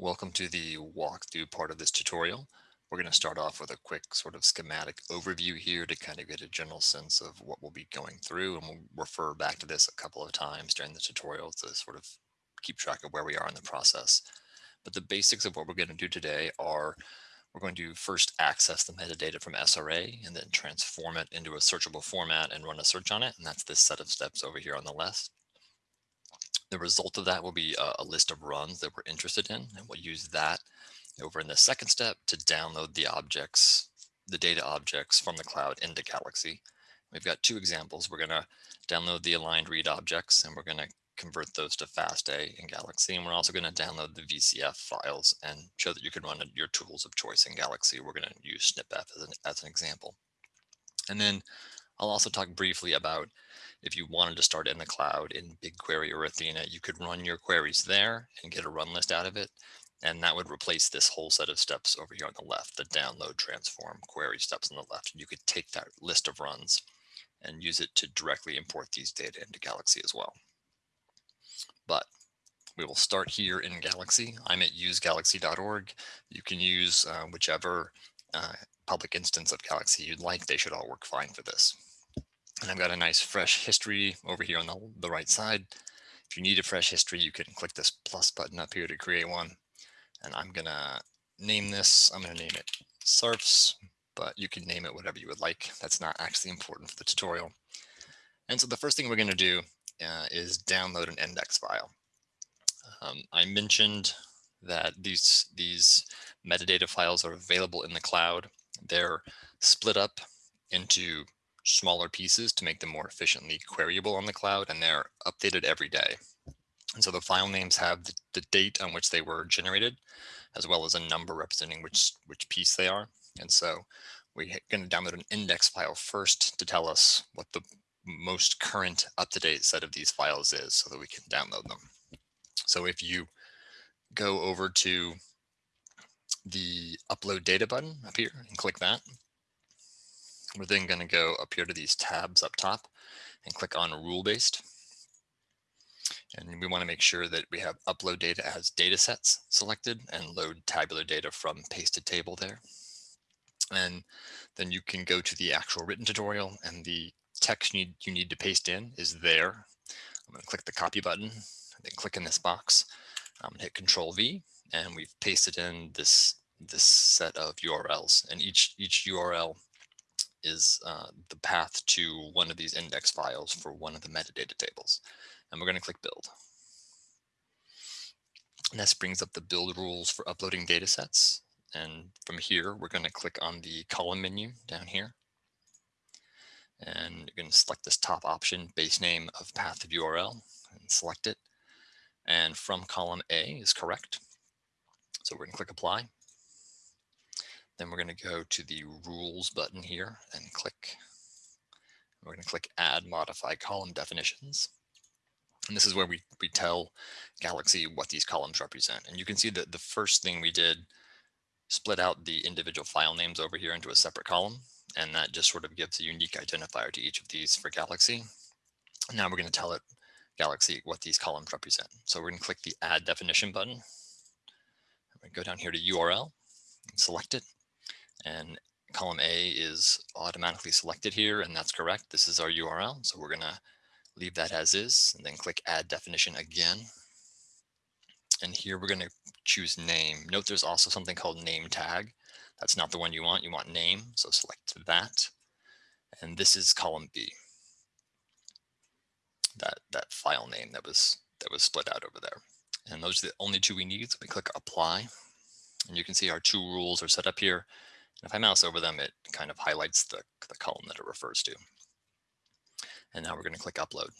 Welcome to the walkthrough part of this tutorial. We're going to start off with a quick sort of schematic overview here to kind of get a general sense of what we'll be going through. And we'll refer back to this a couple of times during the tutorial to sort of keep track of where we are in the process. But the basics of what we're going to do today are we're going to first access the metadata from SRA and then transform it into a searchable format and run a search on it. And that's this set of steps over here on the left. The result of that will be a, a, list of runs that we're interested in, and we'll use that over in the second step to download the objects, the data objects from the cloud into Galaxy. We've got two examples. We're going to download the aligned read objects, and we're going to convert those to FASTA in Galaxy. And we're also going to download the VCF files and show that you can run your tools of choice in Galaxy. We're going to use SnpEff as an, as an example. And then I'll also talk briefly about if you wanted to start in the cloud in BigQuery or Athena, you could run your queries there and get a run list out of it. And that would replace this whole set of steps over here on the left, the download, transform, query steps on the left. You could take that list of runs and use it to directly import these data into Galaxy as well. But we will start here in Galaxy. I'm at usegalaxy.org. You can use uh, whichever uh, public instance of Galaxy you'd like. They should all work fine for this. And I've got a nice fresh history over here on the, the right side. If you need a fresh history, you can click this plus button up here to create one. And I'm going to name this, I'm going to name it SARFs, but you can name it whatever you would like. That's not actually important for the tutorial. And so the first thing we're going to do uh, is download an index file. Um, I mentioned that these, these metadata files are available in the cloud. They're split up into smaller pieces to make them more efficiently queryable on the cloud, and they're updated every day. And so the file names have the, the date on which they were generated, as well as a number representing which, which piece they are. And so we're going to download an index file first to tell us what the most current up-to-date set of these files is so that we can download them. So if you go over to the upload data button up here and click that, we're then going to go up here to these tabs up top and click on rule based. And we want to make sure that we have upload data as data sets selected and load tabular data from pasted table there. And then you can go to the actual written tutorial and the text you need, you need to paste in is there. I'm going to click the copy button, then click in this box. I'm going to hit Control V, and we've pasted in this this set of URLs, and each each URL is uh, the path to one of these index files for one of the metadata tables. And we're going to click build. And this brings up the build rules for uploading data sets. And from here, we're going to click on the column menu down here. And you're going to select this top option, base name of path of URL, and select it. And from column A is correct. So we're going to click apply. Then we're going to go to the rules button here and click. We're going to click add modify column definitions. And this is where we, we tell Galaxy what these columns represent. And you can see that the first thing we did split out the individual file names over here into a separate column. And that just sort of gives a unique identifier to each of these for Galaxy. Now we're going to tell it Galaxy what these columns represent. So we're going to click the add definition button. We go down here to URL and select it. And column A is automatically selected here, and that's correct. This is our URL. So we're going to leave that as is and then click add definition again. And here we're going to choose name. Note there's also something called name tag. That's not the one you want. You want name. So select that. And this is column B. That that file name that was that was split out over there. And those are the only two we need. So we click apply. And you can see our two rules are set up here. If I mouse over them, it kind of highlights the, the column that it refers to. And now we're going to click upload.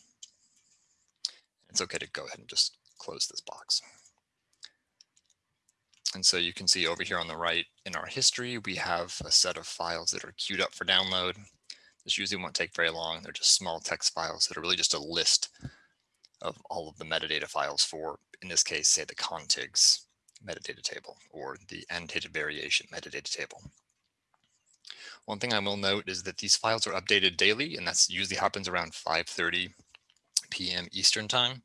It's okay to go ahead and just close this box. And so you can see over here on the right in our history, we have a set of files that are queued up for download. This usually won't take very long. They're just small text files that are really just a list of all of the metadata files for, in this case, say the contigs metadata table or the annotated variation metadata table. One thing I will note is that these files are updated daily, and that's usually happens around 5.30 p.m. Eastern time.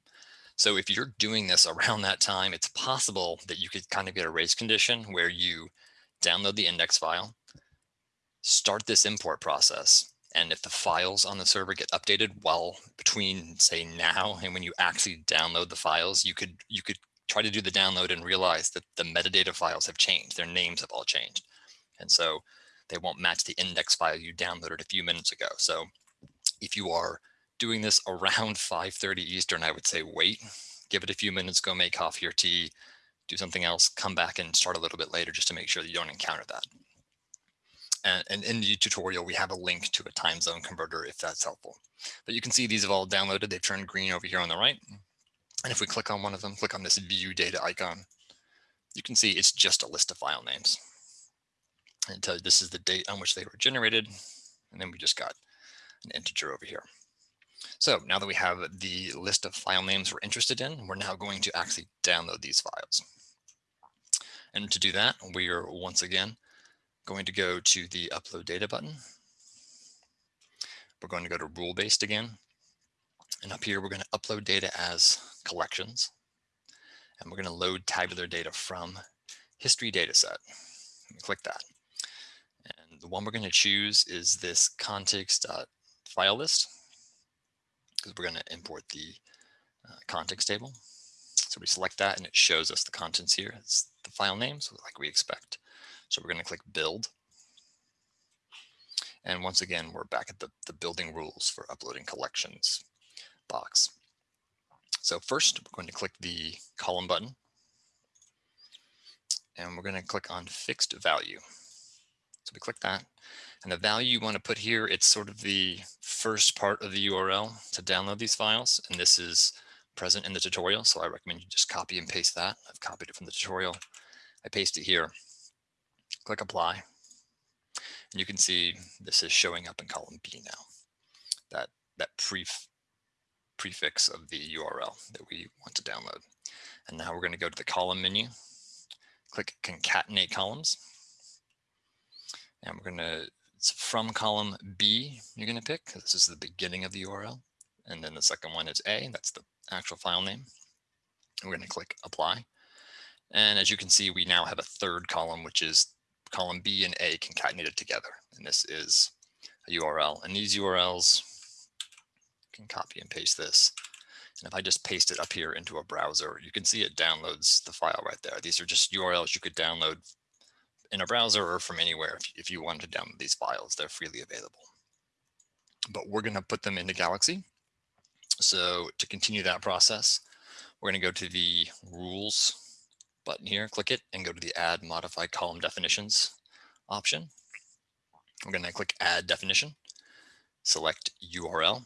So if you're doing this around that time, it's possible that you could kind of get a race condition where you download the index file, start this import process. And if the files on the server get updated while between say now and when you actually download the files, you could you could try to do the download and realize that the metadata files have changed. Their names have all changed. And so they won't match the index file you downloaded a few minutes ago. So if you are doing this around 5.30 Eastern, I would say wait, give it a few minutes, go make coffee or tea, do something else, come back and start a little bit later just to make sure that you don't encounter that. And, and, in the tutorial, we have a link to a time zone converter if that's helpful. But you can see these have all downloaded. They've turned green over here on the right. And if we click on one of them, click on this view data icon, you can see it's just a list of file names. And tell you this is the date on which they were generated. And then we just got an integer over here. So now that we have the list of file names we're interested in, we're now going to actually download these files. And to do that, we are once again going to go to the upload data button. We're going to go to rule based again. And up here, we're going to upload data as collections. And we're going to load tabular data from history data dataset. Click that. The one we're going to choose is this contigs.file list because we're going to import the uh, contigs table. So we select that and it shows us the contents here. It's the file names like we expect. So we're going to click build. And once again, we're back at the, the building rules for uploading collections box. So first, we're going to click the column button. And we're going to click on fixed value. So we click that. And the value you want to put here, it's sort of the first part of the URL to download these files. And this is present in the tutorial. So I recommend you just copy and paste that. I've copied it from the tutorial. I paste it here, click apply. And you can see this is showing up in column B now, that, that pre prefix of the URL that we want to download. And now we're going to go to the column menu, click concatenate columns. And we're going to, it's from column B, you're going to pick, this is the beginning of the URL. And then the second one is A, that's the actual file name. We're going to click apply. And as you can see, we now have a third column, which is column B and A concatenated together. And this is a URL. And these URLs you can copy and paste this. And if I just paste it up here into a browser, you can see it downloads the file right there. These are just URLs you could download in a browser or from anywhere if, if you wanted to download these files. They're freely available. But we're going to put them into Galaxy. So to continue that process, we're going to go to the rules button here, click it and go to the add modify column definitions option. We're going to click add definition, select URL,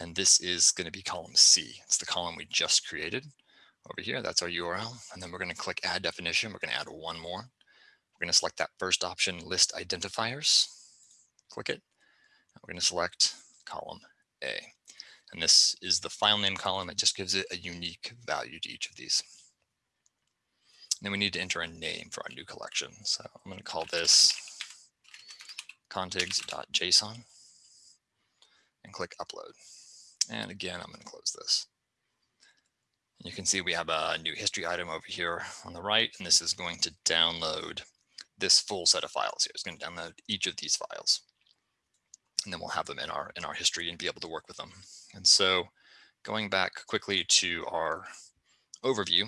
and this is going to be column C. It's the column we just created over here. That's our URL. And then we're going to click add definition. We're going to add one more. We're going to select that first option, list identifiers. Click it. We're going to select column A. And this is the file name column. It just gives it a unique value to each of these. And then we need to enter a name for our new collection. So I'm going to call this contigs.json and click upload. And again, I'm going to close this. You can see we have a new history item over here on the right, and this is going to download this full set of files here. It's going to download each of these files. And then we'll have them in our in our history and be able to work with them. And so going back quickly to our overview,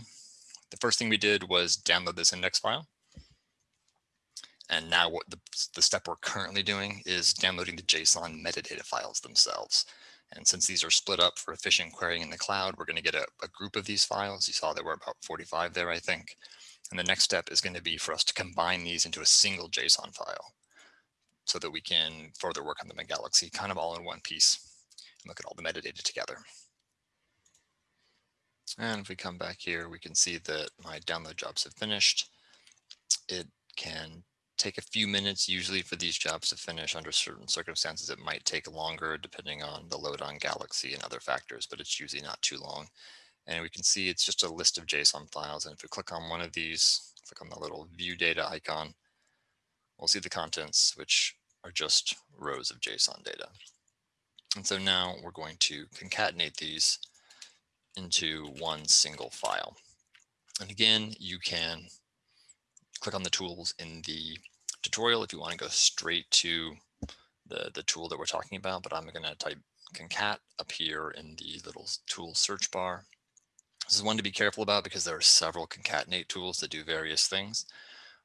the first thing we did was download this index file. And now what the, the step we're currently doing is downloading the JSON metadata files themselves. And since these are split up for efficient querying in the cloud, we're going to get a, a, group of these files. You saw there were about 45 there, I think. And the next step is going to be for us to combine these into a single JSON file so that we can further work on them in Galaxy kind of all in one piece and look at all the metadata together. And if we come back here, we can see that my download jobs have finished. It can take a few minutes usually for these jobs to finish under certain circumstances. It might take longer depending on the load on Galaxy and other factors, but it's usually not too long. And we can see it's just a list of JSON files. And if we click on one of these, click on the little view data icon, we'll see the contents, which are just rows of JSON data. And so now we're going to concatenate these into one single file. And again, you can click on the tools in the tutorial if you want to go straight to the, the tool that we're talking about, but I'm going to type concat up here in the little tool search bar. This is one to be careful about because there are several concatenate tools that do various things.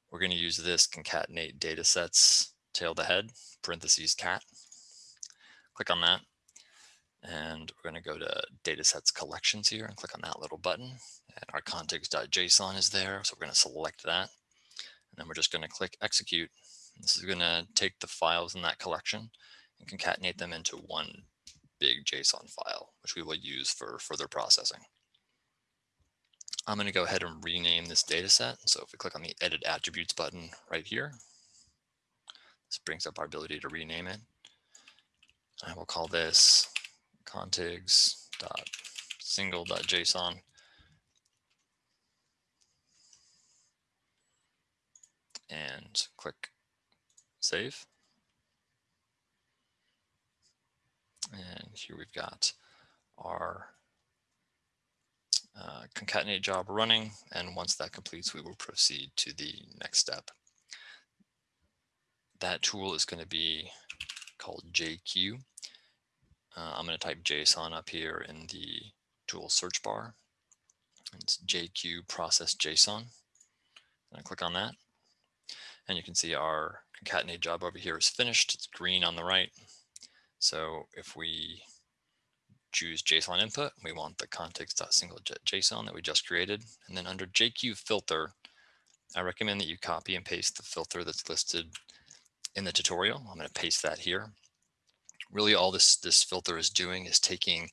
We're going to use this concatenate datasets tail to head parentheses cat. Click on that. And we're going to go to datasets collections here and click on that little button. And our contigs.json is there. So we're going to select that. And then we're just going to click execute. This is going to take the files in that collection and concatenate them into one big JSON file, which we will use for further processing. I'm going to go ahead and rename this data set. So if we click on the edit attributes button right here, this brings up our ability to rename it. I will call this contigs.single.json. And click save. And here we've got our uh, concatenate job running. And once that completes, we will proceed to the next step. That tool is going to be called JQ. Uh, I'm going to type JSON up here in the tool search bar. It's JQ process JSON. And I click on that. And you can see our concatenate job over here is finished. It's green on the right. So if we choose JSON input, we want the contigs.single.json that we just created. And then under JQ filter, I recommend that you copy and paste the filter that's listed in the tutorial. I'm going to paste that here. Really all this, this filter is doing is taking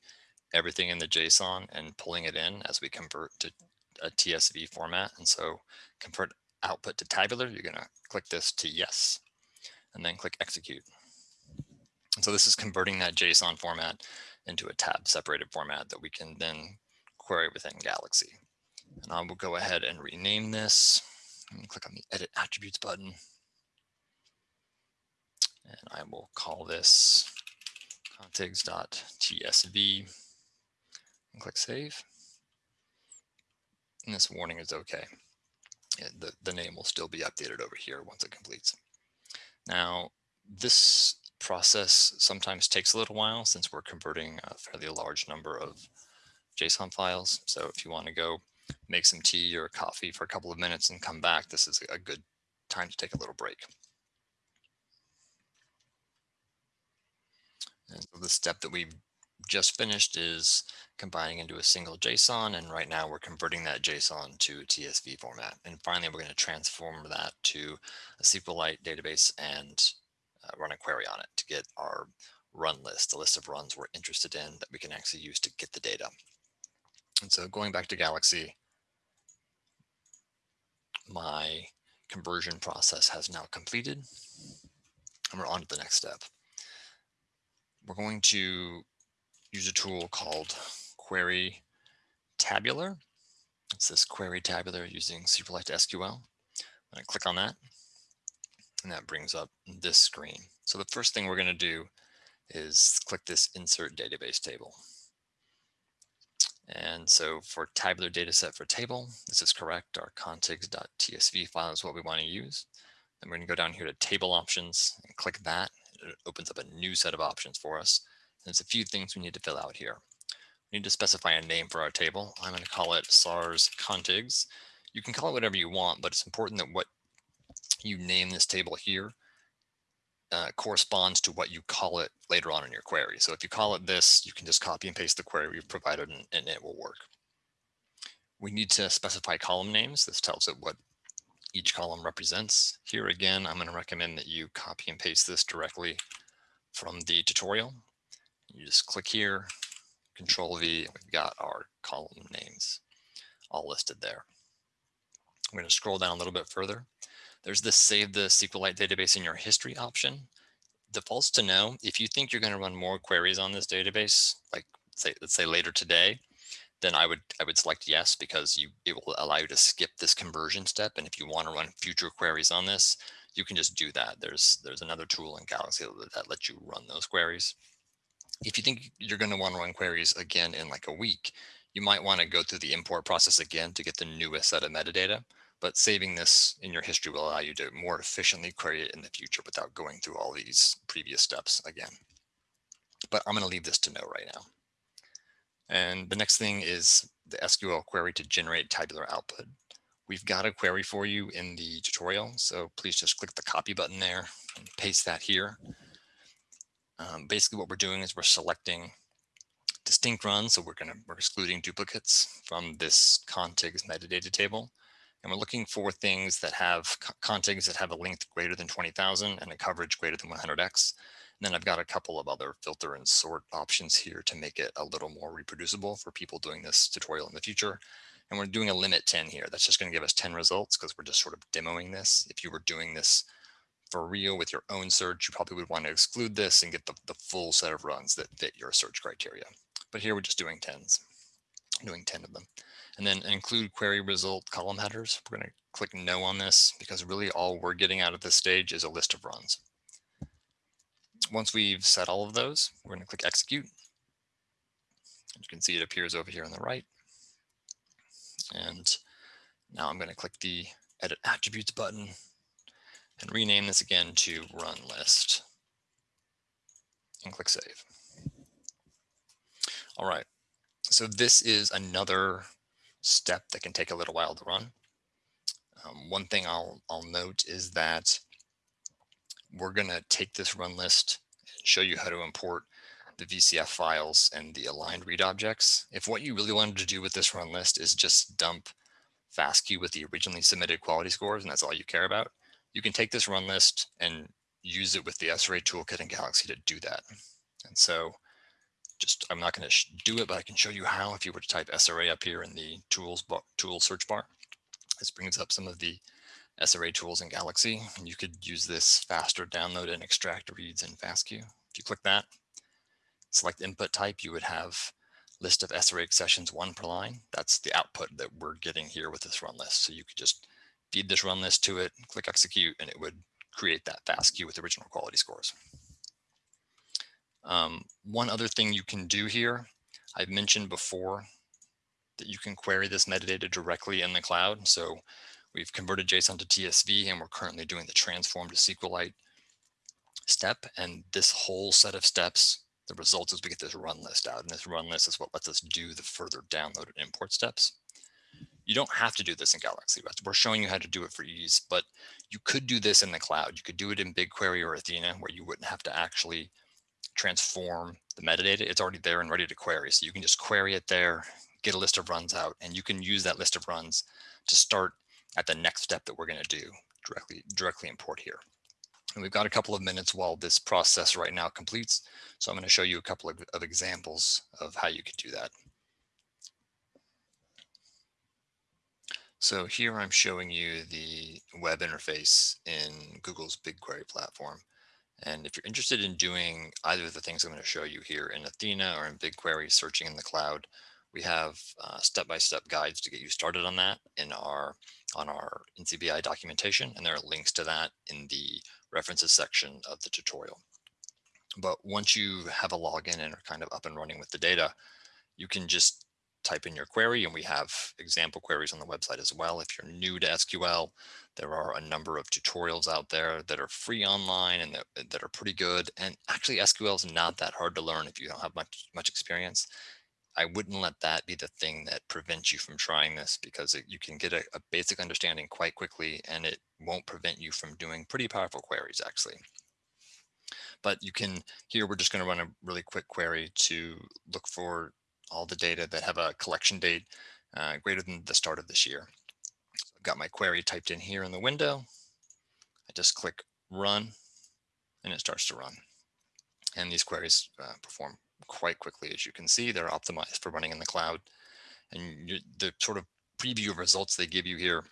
everything in the JSON and pulling it in as we convert to a TSV format. And so convert output to tabular, you're going to click this to yes, and then click execute. And so this is converting that JSON format into a tab separated format that we can then query within Galaxy. And I will go ahead and rename this. And click on the edit attributes button. And I will call this contigs.tsv and click save. And this warning is okay. The, the name will still be updated over here once it completes. Now, this process sometimes takes a little while since we're converting a fairly large number of JSON files. So if you want to go make some tea or coffee for a couple of minutes and come back, this is a good time to take a little break. And so the step that we've just finished is combining into a single JSON. And right now we're converting that JSON to TSV format. And finally, we're going to transform that to a SQLite database and uh, run a query on it to get our run list, the list of runs we're interested in that we can actually use to get the data. And so going back to Galaxy, my conversion process has now completed. And we're on to the next step. We're going to use a tool called Query Tabular. It's this Query Tabular using SQLite SQL. To click on that and that brings up this screen. So the first thing we're going to do is click this insert database table. And so for tabular data set for table, this is correct. Our contigs.tsv file is what we want to use. Then we're going to go down here to table options and click that. It opens up a new set of options for us. There's a few things we need to fill out here. We need to specify a name for our table. I'm going to call it SARS contigs. You can call it whatever you want, but it's important that what you name this table here uh, corresponds to what you call it later on in your query. So if you call it this, you can just copy and paste the query we've provided and, and it will work. We need to specify column names. This tells it what each column represents. Here again, I'm going to recommend that you copy and paste this directly from the tutorial. You just click here, control V, and we've got our column names all listed there. I'm going to scroll down a little bit further. There's this save the SQLite database in your history option. Defaults to no. If you think you're going to run more queries on this database, like say, let's say later today, then I would I would select yes because you it will allow you to skip this conversion step. And if you want to run future queries on this, you can just do that. There's there's another tool in Galaxy that, that lets you run those queries. If you think you're going to want to run queries again in like a week, You might want to go through the import process again to get the newest set of metadata, but saving this in your history will allow you to more efficiently query it in the future without going through all these previous steps again. But I'm going to leave this to no right now. And the next thing is the SQL query to generate tabular output. We've got a query for you in the tutorial, so please just click the copy button there and paste that here. Um, basically what we're doing is we're selecting distinct runs, so we're going to we're excluding duplicates from this contigs metadata table. And we're looking for things that have contigs that have a length greater than 20,000 and a coverage greater than 100x. And then I've got a couple of other filter and sort options here to make it a little more reproducible for people doing this tutorial in the future. And we're doing a limit 10 here. That's just going to give us 10 results because we're just sort of demoing this. If you were doing this for real with your own search, you probably would want to exclude this and get the, the full set of runs that fit your search criteria. But here we're just doing 10s, doing 10 of them. And then include query result column headers. We're going to click no on this because really all we're getting out of this stage is a list of runs. Once we've set all of those, we're going to click execute. As You can see it appears over here on the right. And now I'm going to click the edit attributes button and rename this again to run list and click save. All right, so this is another step that can take a little while to run. Um, one thing I'll, I'll note is that we're going to take this run list and show you how to import the VCF files and the aligned read objects. If what you really wanted to do with this run list is just dump FASTQ with the originally submitted quality scores, and that's all you care about, you can take this run list and use it with the SRA toolkit in Galaxy to do that. And so just, I'm not going to do it, but I can show you how if you were to type SRA up here in the tools tool search bar. This brings up some of the SRA tools in Galaxy. And you could use this faster download and extract reads in FASTQ. If you click that, select input type, you would have list of SRA accessions one per line. That's the output that we're getting here with this run list. So you could just feed this run list to it, click execute, and it would create that fast FASTQ with original quality scores. Um, one other thing you can do here, I've mentioned before that you can query this metadata directly in the cloud. So we've converted JSON to TSV and we're currently doing the transform to SQLite step. And this whole set of steps, the result is we get this run list out and this run list is what lets us do the further download and import steps. You don't have to do this in Galaxy. We're showing you how to do it for ease, but you could do this in the cloud. You could do it in BigQuery or Athena where you wouldn't have to actually transform the metadata. It's already there and ready to query. So you can just query it there, get a list of runs out, and you can use that list of runs to start at the next step that we're going to do directly, directly import here. And we've got a couple of minutes while this process right now completes. So I'm going to show you a couple of, of examples of how you could do that. So here I'm showing you the web interface in Google's BigQuery platform. And if you're interested in doing either of the things I'm going to show you here in Athena or in BigQuery searching in the cloud, we have uh, step-by-step -step guides to get you started on that in our on our NCBI documentation, and there are links to that in the references section of the tutorial. But once you have a login and are kind of up and running with the data, you can just type in your query and we have example queries on the website as well. If you're new to SQL, there are a number of tutorials out there that are free online and that, that are pretty good. And actually SQL is not that hard to learn if you don't have much, much experience. I wouldn't let that be the thing that prevents you from trying this because it, you can get a, a basic understanding quite quickly and it won't prevent you from doing pretty powerful queries actually. But you can, here we're just going to run a really quick query to look for all the data that have a collection date uh, greater than the start of this year. So I've got my query typed in here in the window. I just click run and it starts to run. And these queries uh, perform quite quickly. As you can see, they're optimized for running in the cloud. And the sort of preview of results they give you here,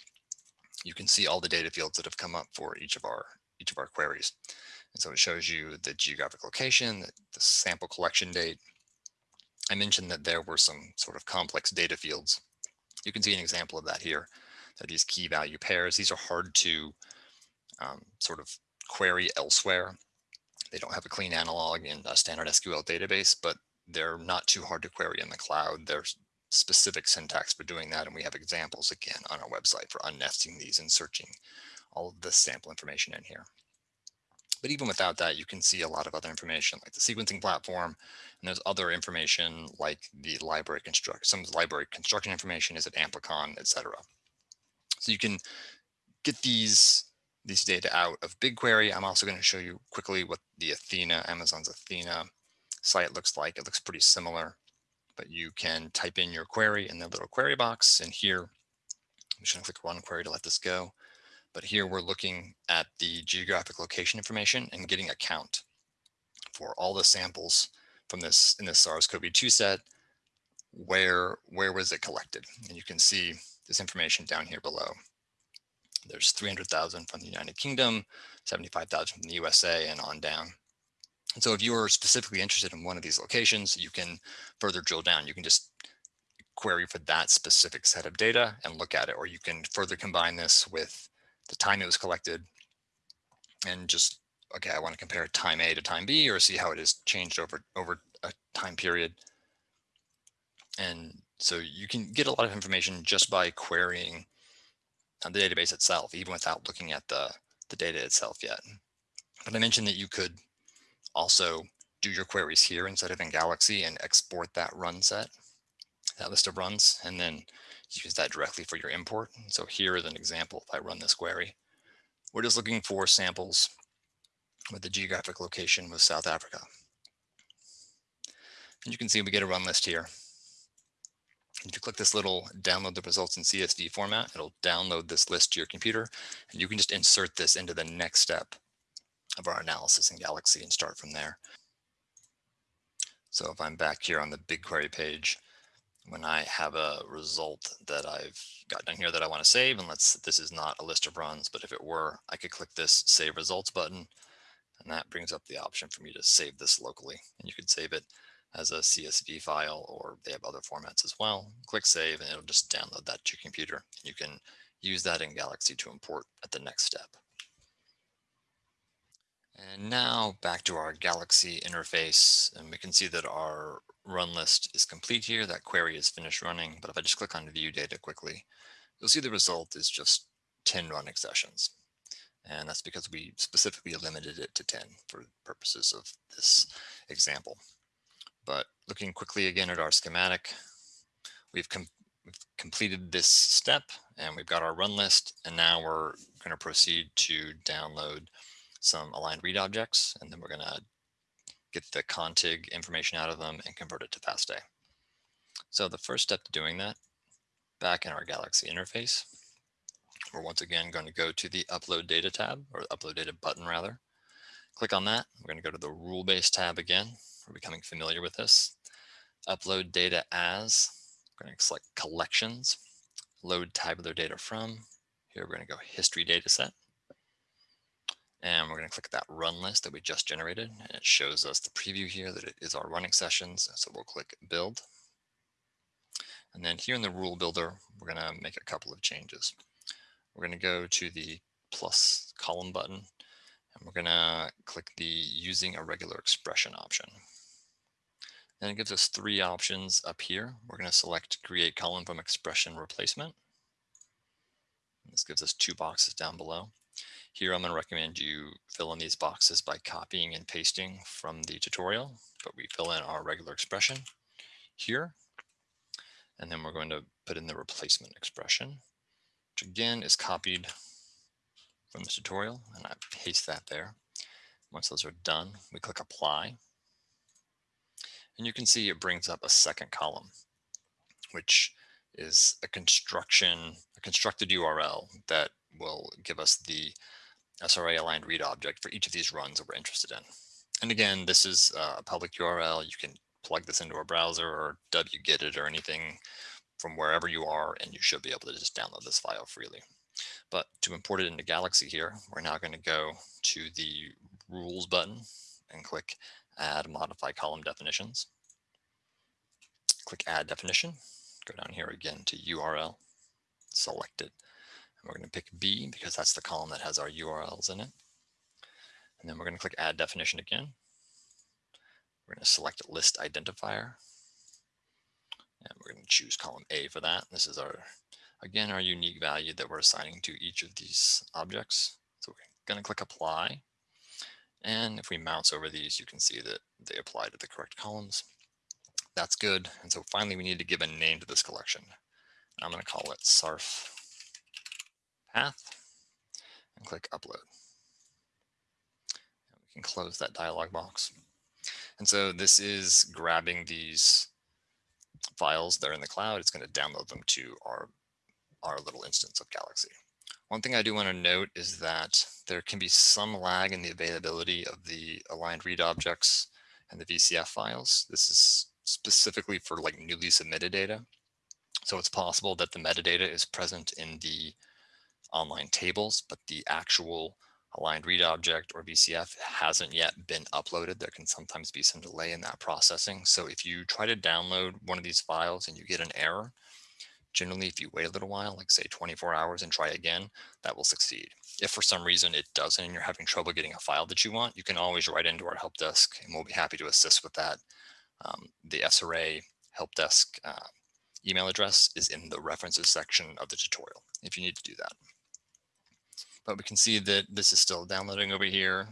you can see all the data fields that have come up for each of our each of our queries. And so it shows you the geographic location, the, the sample collection date, I mentioned that there were some sort of complex data fields. You can see an example of that here, that these key value pairs, these are hard to um, sort of query elsewhere. They don't have a clean analog in a standard SQL database, but they're not too hard to query in the cloud. They're specific syntax for doing that. And we have examples again on our website for unnesting these and searching all of the sample information in here. But even without that, you can see a lot of other information like the sequencing platform. And there's other information like the library construct, some library construction information is at Amplicon, etc. So you can get these these data out of BigQuery. I'm also going to show you quickly what the Athena, Amazon's Athena site looks like. It looks pretty similar, but you can type in your query in the little query box. And here, I'm just going to click run query to let this go. But here we're looking at the geographic location information and getting a count for all the samples from this in this SARS-CoV-2 set. Where where was it collected? And you can see this information down here below. There's 300,000 from the United Kingdom, 75,000 from the USA, and on down. And so if you are specifically interested in one of these locations, you can further drill down. You can just query for that specific set of data and look at it, or you can further combine this with the time it was collected and just, okay, I want to compare time A to time B or see how it has changed over, over a time period. And so you can get a lot of information just by querying uh, the database itself, even without looking at the, the data itself yet. But I mentioned that you could also do your queries here instead of in Galaxy and export that run set, that list of runs, and then use that directly for your import. So here is an example if I run this query. We're just looking for samples with the geographic location with South Africa. And you can see we get a run list here. If you click this little download the results in CSV format, it'll download this list to your computer, and you can just insert this into the next step of our analysis in Galaxy and start from there. So if I'm back here on the BigQuery page, when I have a result that I've got down here that I want to save, and let's, this is not a list of runs, but if it were, I could click this save results button, and that brings up the option for me to save this locally. And you could save it as a CSV file, or they have other formats as well. Click save and it'll just download that to your computer. You can use that in Galaxy to import at the next step. And now back to our Galaxy interface, and we can see that our run list is complete here. That query is finished running. But if I just click on view data quickly, you'll see the result is just 10 running sessions. And that's because we specifically limited it to 10 for purposes of this example. But looking quickly again at our schematic, we've, com we've completed this step and we've got our run list. And now we're going to proceed to download some aligned read objects. And then we're going to get the contig information out of them and convert it to FASTA. So the first step to doing that, back in our Galaxy interface, we're once again going to go to the upload data tab or upload data button rather. Click on that. We're going to go to the rule based tab again we're becoming familiar with this. Upload data as, we're going to select collections, load tabular data from. Here we're going to go history data set. And we're going to click that run list that we just generated. And it shows us the preview here that it is our running sessions. So we'll click build. And then here in the rule builder, we're going to make a couple of changes. We're going to go to the plus column button and we're going to click the using a regular expression option. Then it gives us three options up here. We're going to select create column from expression replacement. This gives us two boxes down below. Here, I'm going to recommend you fill in these boxes by copying and pasting from the tutorial, but we fill in our regular expression here. And then we're going to put in the replacement expression, which again is copied from the tutorial, and I paste that there. Once those are done, we click apply. And you can see it brings up a second column, which is a construction, a constructed URL that will give us the SRA aligned read object for each of these runs that we're interested in. And again, this is uh, a public URL. You can plug this into a browser or wget it or anything from wherever you are, and you should be able to just download this file freely. But to import it into Galaxy here, we're now going to go to the rules button and click add modify column definitions. Click add definition, go down here again to URL, select it. We're going to pick B because that's the column that has our URLs in it. And then we're going to click add definition again. We're going to select list identifier. And we're going to choose column A for that. This is our, again, our unique value that we're assigning to each of these objects. So we're going to click apply. And if we mouse over these, you can see that they apply to the correct columns. That's good. And so finally, we need to give a name to this collection. I'm going to call it sarf path and click upload. And we can close that dialog box. And so this is grabbing these files that are in the cloud. It's going to download them to our, our little instance of Galaxy. One thing I do want to note is that there can be some lag in the availability of the aligned read objects and the VCF files. This is specifically for like newly submitted data. So it's possible that the metadata is present in the online tables, but the actual aligned read object or VCF hasn't yet been uploaded. There can sometimes be some delay in that processing. So if you try to download one of these files and you get an error, generally if you wait a little while, like say 24 hours and try again, that will succeed. If for some reason it doesn't and you're having trouble getting a file that you want, you can always write into our help desk and we'll be happy to assist with that. Um, the SRA help desk uh, email address is in the references section of the tutorial if you need to do that but we can see that this is still downloading over here.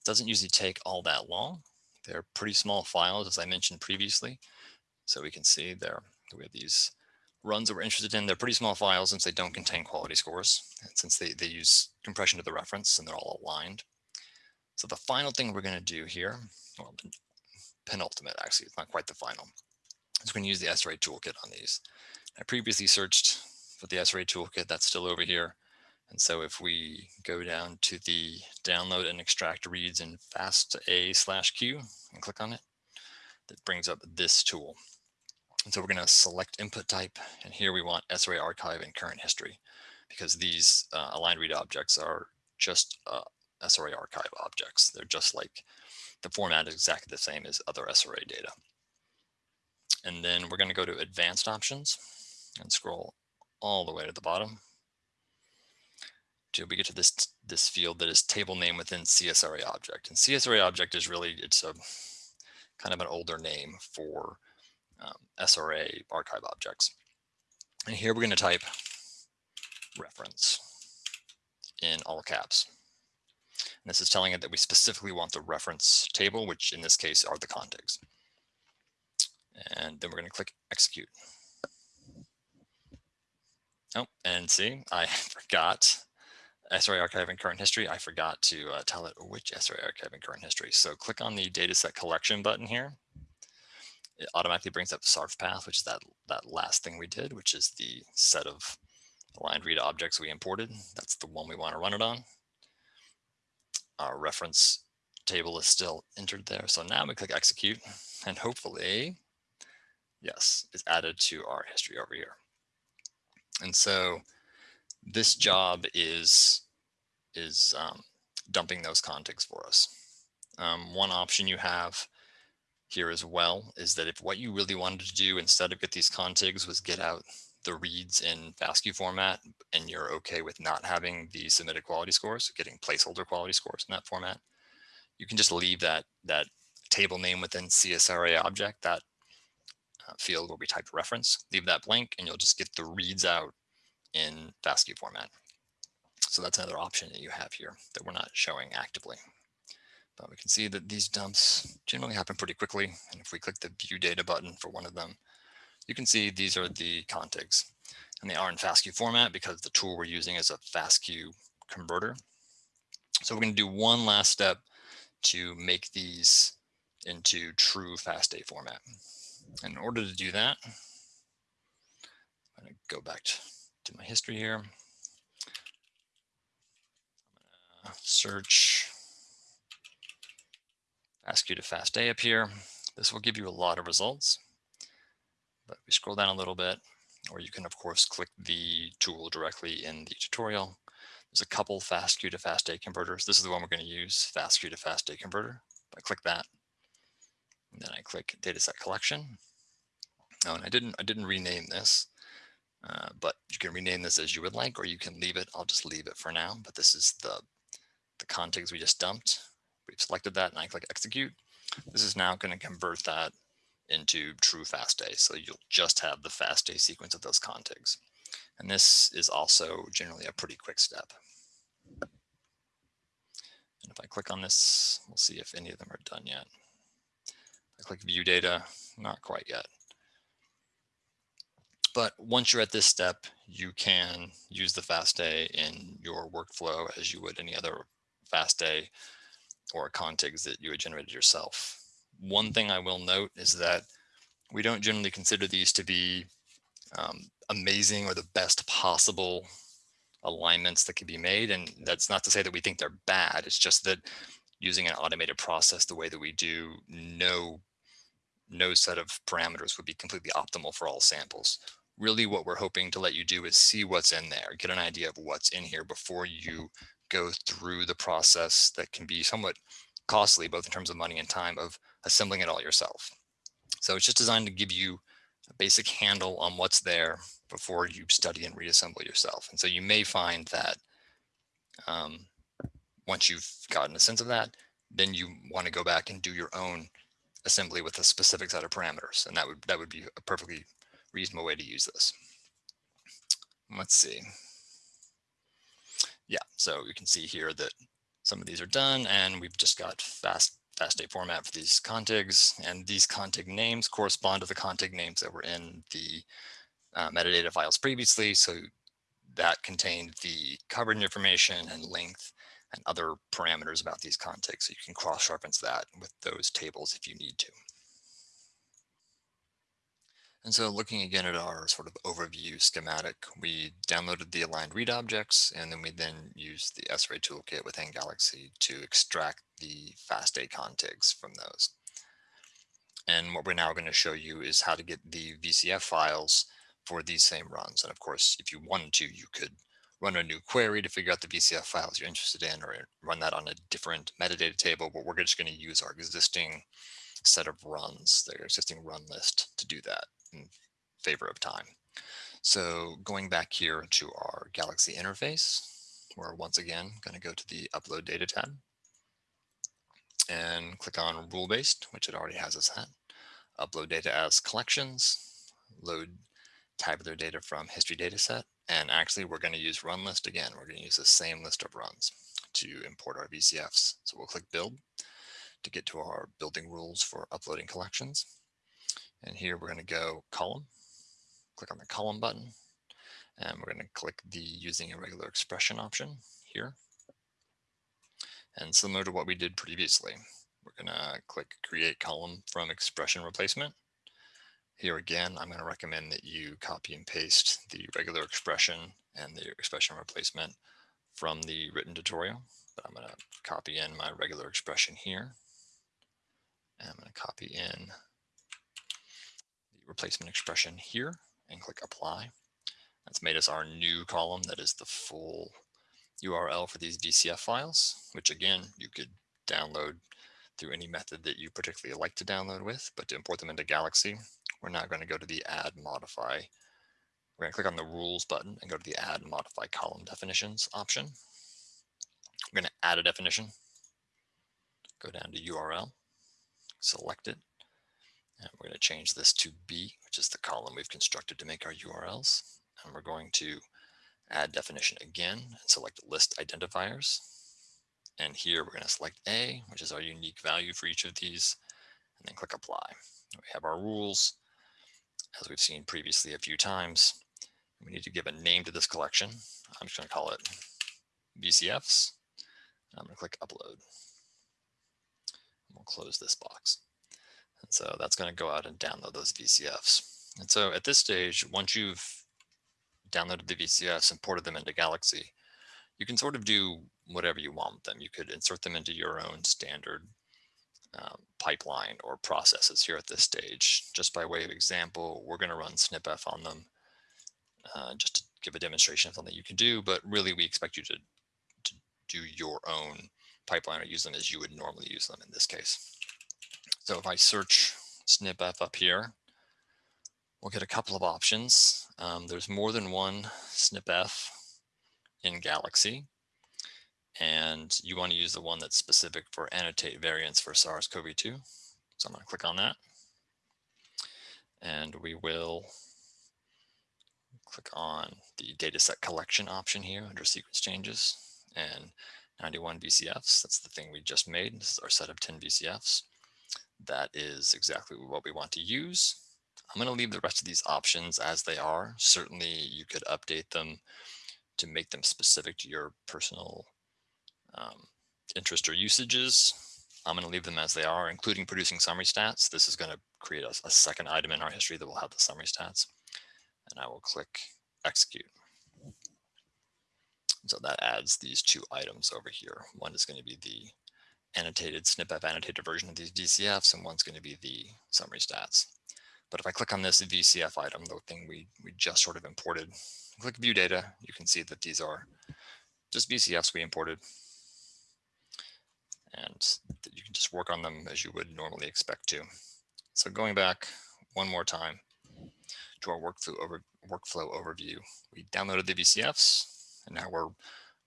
It doesn't usually take all that long. They're pretty small files, as I mentioned previously. So we can see there we have these runs that we're interested in. They're pretty small files since they don't contain quality scores, and since they, they use compression to the reference and they're all aligned. So the final thing we're going to do here, well, penultimate actually, it's not quite the final, is we're going to use the SRA toolkit on these. I previously searched for the SRA toolkit that's still over here. And so if we go down to the download and extract reads in FASTA slash Q and click on it, that brings up this tool. And so we're going to select input type. And here we want SRA archive and current history because these uh, aligned read objects are just uh, SRA archive objects. They're just like the format is exactly the same as other SRA data. And then we're going to go to advanced options and scroll all the way to the bottom to we get to this this field that is table name within CSRA object. And CSRA object is really, it's a kind of an older name for um, SRA archive objects. And here we're going to type reference in all caps. And this is telling it that we specifically want the reference table, which in this case are the contigs. And then we're going to click execute. Oh, and see, I forgot SRA archive and current history, I forgot to uh, tell it which SRA archive and current history. So click on the dataset collection button here. It automatically brings up the SARF path, which is that, that last thing we did, which is the set of aligned read objects we imported. That's the one we want to run it on. Our reference table is still entered there. So now we click execute and hopefully, yes, it's added to our history over here. And so this job is is um, dumping those contigs for us. Um, one option you have here as well is that if what you really wanted to do instead of get these contigs was get out the reads in FASTQ format and you're okay with not having the submitted quality scores, getting placeholder quality scores in that format, you can just leave that that table name within CSRA object, that uh, field where we type reference, leave that blank and you'll just get the reads out in FASTQ format. So that's another option that you have here that we're not showing actively. But we can see that these dumps generally happen pretty quickly. And if we click the view data button for one of them, you can see these are the contigs. And they are in FASTQ format because the tool we're using is a FASTQ converter. So we're going to do one last step to make these into true FASTA format. And in order to do that, I'm going to go back to to my history here. search FASTQ to FASTA up here. This will give you a lot of results, but we scroll down a little bit, or you can of course click the tool directly in the tutorial. There's a couple FASTQ to FASTA converters. This is the one we're going to use, FASTQ to FASTA converter. I click that, and then I click dataset collection. Oh, and I didn't I didn't rename this. Uh, but you can rename this as you would like, or you can leave it. I'll just leave it for now. But this is the, the contigs we just dumped. We've selected that and I click execute. This is now going to convert that into true FASTA. So you'll just have the FASTA sequence of those contigs. And this is also generally a pretty quick step. And if I click on this, we'll see if any of them are done yet. I click view data, not quite yet. But once you're at this step, you can use the FASTA in your workflow as you would any other FASTA or contigs that you had generated yourself. One thing I will note is that we don't generally consider these to be um, amazing or the best possible alignments that can be made. And that's not to say that we think they're bad. It's just that using an automated process the way that we do, no, no set of parameters would be completely optimal for all samples. Really what we're hoping to let you do is see what's in there, get an idea of what's in here before you go through the process that can be somewhat costly, both in terms of money and time of assembling it all yourself. So it's just designed to give you a basic handle on what's there before you study and reassemble yourself. And so you may find that um, once you've gotten a sense of that, then you want to go back and do your own assembly with a specific set of parameters. And that would that would be a perfectly reasonable way to use this. Let's see. Yeah, so you can see here that some of these are done and we've just got fast FASTA format for these contigs and these contig names correspond to the contig names that were in the uh, metadata files previously. So that contained the coverage information and length and other parameters about these contigs. So you can cross-reference that with those tables if you need to. And so looking again at our sort of overview schematic, we downloaded the aligned read objects, and then we then used the SRA toolkit within Galaxy to extract the FASTA contigs from those. And what we're now going to show you is how to get the VCF files for these same runs. And of course, if you wanted to, you could run a new query to figure out the VCF files you're interested in or run that on a different metadata table, but we're just going to use our existing set of runs, their existing run list to do that in favor of time. So going back here to our Galaxy interface, we're once again going to go to the Upload Data tab and click on Rule Based, which it already has us at. Upload data as collections, load tabular data from history dataset, and actually we're going to use run list again. We're going to use the same list of runs to import our VCFs. So we'll click Build to get to our building rules for uploading collections. And here we're going to go column, click on the column button, and we're going to click the using a regular expression option here. And similar to what we did previously, we're going to click create column from expression replacement. Here again, I'm going to recommend that you copy and paste the regular expression and the expression replacement from the written tutorial. But I'm going to copy in my regular expression here. And I'm going to copy in replacement expression here and click apply. That's made us our new column that is the full URL for these VCF files, which again, you could download through any method that you particularly like to download with, but to import them into Galaxy, we're now going to go to the add modify. We're going to click on the rules button and go to the add modify column definitions option. We're going to add a definition, go down to URL, select it, and we're going to change this to B, which is the column we've constructed to make our URLs. And we're going to add definition again and select list identifiers. And here we're going to select A, which is our unique value for each of these, and then click apply. We have our rules, as we've seen previously a few times. We need to give a name to this collection. I'm just going to call it VCFs. I'm going to click upload. We'll close this box. And so that's going to go out and download those VCFs. And so at this stage, once you've downloaded the VCFs and ported them into Galaxy, you can sort of do whatever you want with them. You could insert them into your own standard um, pipeline or processes here at this stage. Just by way of example, we're going to run SnpEff on them uh, just to give a demonstration of something you can do, but really we expect you to, to do your own pipeline or use them as you would normally use them in this case. So if I search SnpEff up here, we'll get a couple of options. Um, there's more than one SnpEff in Galaxy, and you want to use the one that's specific for annotate variants for SARS-CoV-2. So I'm going to click on that. And we will click on the dataset collection option here under sequence changes and 91 VCFs. That's the thing we just made. This is our set of 10 VCFs. That is exactly what we want to use. I'm going to leave the rest of these options as they are. Certainly you could update them to make them specific to your personal um, interest or usages. I'm going to leave them as they are, including producing summary stats. This is going to create a, a second item in our history that will have the summary stats. And I will click execute. So that adds these two items over here. One is going to be the annotated SnpEff annotated version of these VCFs, and one's going to be the summary stats. But if I click on this VCF item, the thing we, we just sort of imported, click view data, you can see that these are just VCFs we imported. And that you can just work on them as you would normally expect to. So going back one more time to our workflow, over, workflow overview, we downloaded the VCFs, and now we're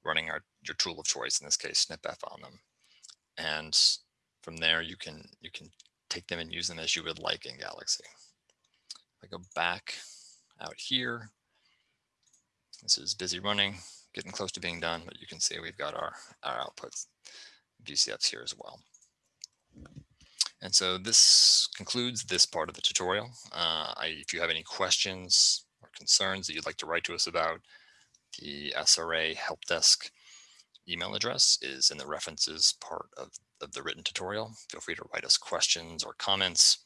running our your tool of choice, in this case, SnpEff on them. And from there, you can you can take them and use them as you would like in Galaxy. If I go back out here, this is busy running, getting close to being done, but you can see we've got our, our outputs VCFs here as well. And so this concludes this part of the tutorial. Uh, I, if you have any questions or concerns that you'd like to write to us about, the SRA help desk email address is in the references part of, of the written tutorial. Feel free to write us questions or comments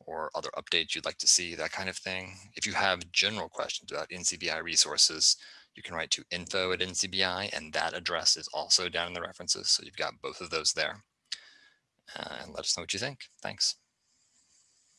or other updates you'd like to see, that kind of thing. If you have general questions about NCBI resources, you can write to info at NCBI and that address is also down in the references. So you've got both of those there. Uh, and let us know what you think. Thanks.